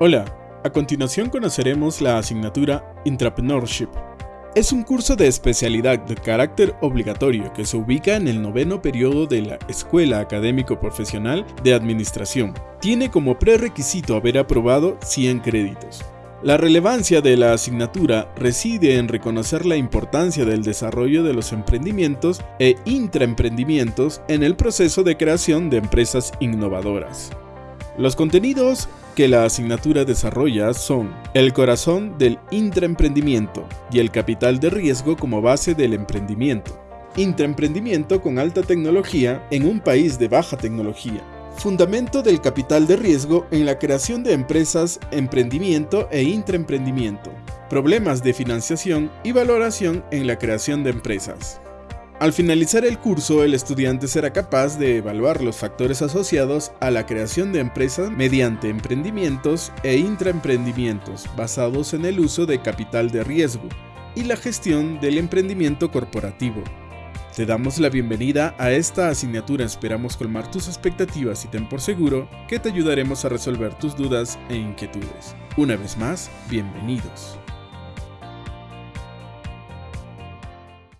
Hola, a continuación conoceremos la asignatura Entrepreneurship. Es un curso de especialidad de carácter obligatorio que se ubica en el noveno periodo de la Escuela Académico Profesional de Administración. Tiene como prerequisito haber aprobado 100 créditos. La relevancia de la asignatura reside en reconocer la importancia del desarrollo de los emprendimientos e intraemprendimientos en el proceso de creación de empresas innovadoras. Los contenidos que la asignatura desarrolla son el corazón del intraemprendimiento y el capital de riesgo como base del emprendimiento. Intraemprendimiento con alta tecnología en un país de baja tecnología. Fundamento del capital de riesgo en la creación de empresas, emprendimiento e intraemprendimiento. Problemas de financiación y valoración en la creación de empresas. Al finalizar el curso, el estudiante será capaz de evaluar los factores asociados a la creación de empresas mediante emprendimientos e intraemprendimientos basados en el uso de capital de riesgo y la gestión del emprendimiento corporativo. Te damos la bienvenida a esta asignatura, esperamos colmar tus expectativas y ten por seguro que te ayudaremos a resolver tus dudas e inquietudes. Una vez más, bienvenidos.